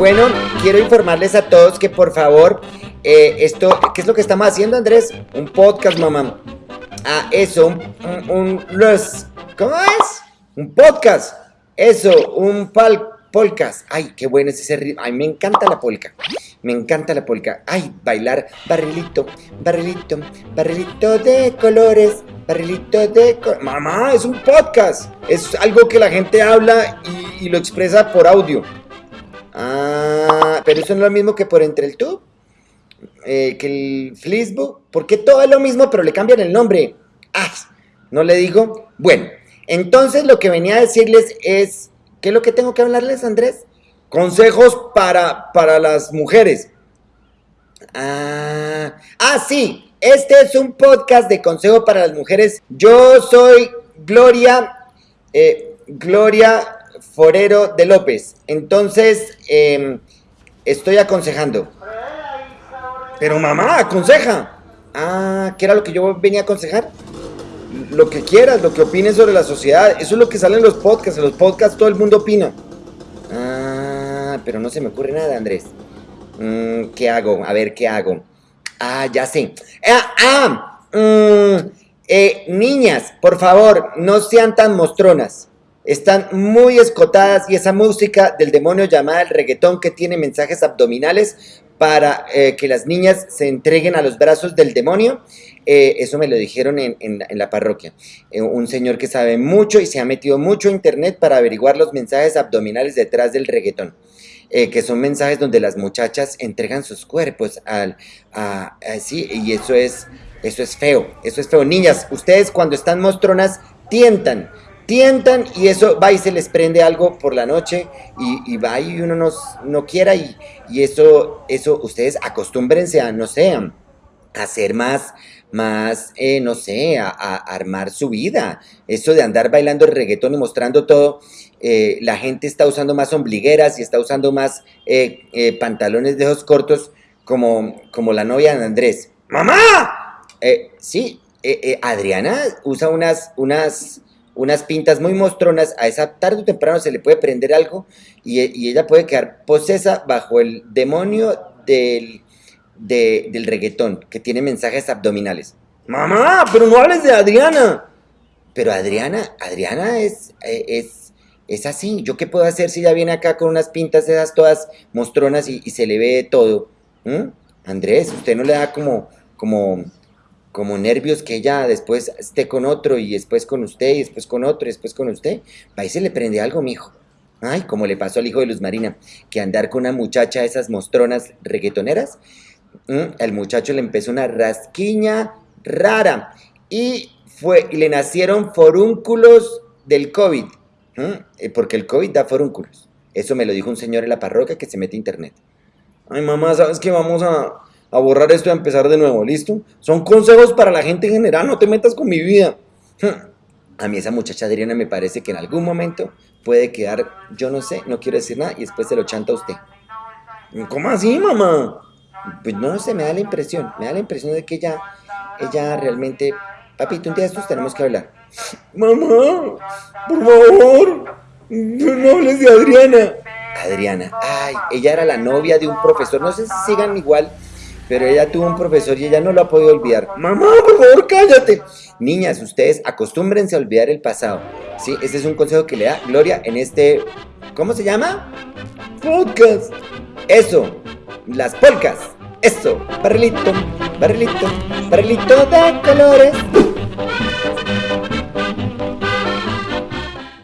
bueno, quiero informarles a todos que por favor, eh, esto, ¿qué es lo que estamos haciendo, Andrés? Un podcast, mamá. Ah, eso, un, un, los, ¿cómo es? Un podcast. Eso, un pal, polcas. Ay, qué bueno es ese ritmo. Ay, me encanta la polca. Me encanta la polca. Ay, bailar barrilito, barrilito, barrilito de colores, barrilito de... Mamá, es un podcast. Es algo que la gente habla y lo expresa por audio. Pero eso no es lo mismo que por entre el tube. Eh, que el Facebook. Porque todo es lo mismo, pero le cambian el nombre. Ah, no le digo. Bueno, entonces lo que venía a decirles es. ¿Qué es lo que tengo que hablarles, Andrés? Consejos para, para las mujeres. Ah, ah, sí. Este es un podcast de consejo para las mujeres. Yo soy Gloria. Eh, Gloria Forero de López. Entonces, eh, estoy aconsejando. Pero mamá, aconseja. Ah, ¿qué era lo que yo venía a aconsejar? Lo que quieras, lo que opines sobre la sociedad. Eso es lo que sale en los podcasts. En los podcasts todo el mundo opina. Ah, pero no se me ocurre nada, Andrés. Mm, ¿Qué hago? A ver, ¿qué hago? Ah, ya sé. Ah, ah mm, eh, niñas, por favor, no sean tan mostronas. Están muy escotadas y esa música del demonio llamada el reggaetón que tiene mensajes abdominales para eh, que las niñas se entreguen a los brazos del demonio. Eh, eso me lo dijeron en, en, la parroquia. Eh, un señor que sabe mucho y se ha metido mucho a internet para averiguar los mensajes abdominales detrás del reggaetón. Que son mensajes donde las muchachas entregan sus cuerpos al, así, y eso es, eso es feo, eso es feo. Niñas, ustedes cuando están mostronas tientan, tientan y eso va y se les prende algo por la noche y, va y uno no, no quiera y, y, eso, eso ustedes acostúmbrense a, no sé, a hacer más, más, eh, no sé, a, armar su vida. Eso de andar bailando el reggaetón y mostrando todo, eh, la gente está usando más ombligueras y está usando más eh, pantalones de ojos cortos como, como la novia de Andrés. ¡Mamá! Sí, Adriana usa unas, unas, unas pintas muy mostronas, a esa tarde o temprano se le puede prender algo y, y ella puede quedar posesa bajo el demonio del, de, del reggaetón, que tiene mensajes abdominales. Mamá, pero no hables de Adriana. Pero Adriana, Adriana es, es, es así. ¿Yo qué puedo hacer si ella viene acá con unas pintas esas todas mostronas y, y se le ve todo? ¿Mm? Andrés, ¿usted no le da como, como, como nervios que ella después esté con otro y después con usted y después con otro y después con usted? Y se le prende algo, mijo. Ay, como le pasó al hijo de Luz Marina, que andar con una muchacha esas mostronas reggaetoneras, ¿Mm? el muchacho le empezó una rasquiña rara y fue, y le nacieron forúnculos del COVID, ¿Mm? porque el COVID da forúnculos. Eso me lo dijo un señor en la parroquia que se mete a internet. Ay, mamá, ¿sabes qué? Vamos a, a borrar esto y a empezar de nuevo, ¿listo? Son consejos para la gente en general, no te metas con mi vida. A mí esa muchacha Adriana me parece que en algún momento puede quedar, yo no sé, no quiero decir nada, y después se lo chanta a usted. ¿Cómo así, mamá? Pues no sé, me da la impresión, me da la impresión de que ella, ella realmente... Papito, un día de estos tenemos que hablar. Mamá, por favor, no hables de Adriana. Adriana, ay, ella era la novia de un profesor, no sé si sigan igual, pero ella tuvo un profesor y ella no lo ha podido olvidar. Mamá, por favor, cállate. Niñas, ustedes acostúmbrense a olvidar el pasado. Sí, ese es un consejo que le da Gloria en este, ¿cómo se llama? Podcast. Eso, las polcas. Eso, barrilito, barrilito, barrilito de colores.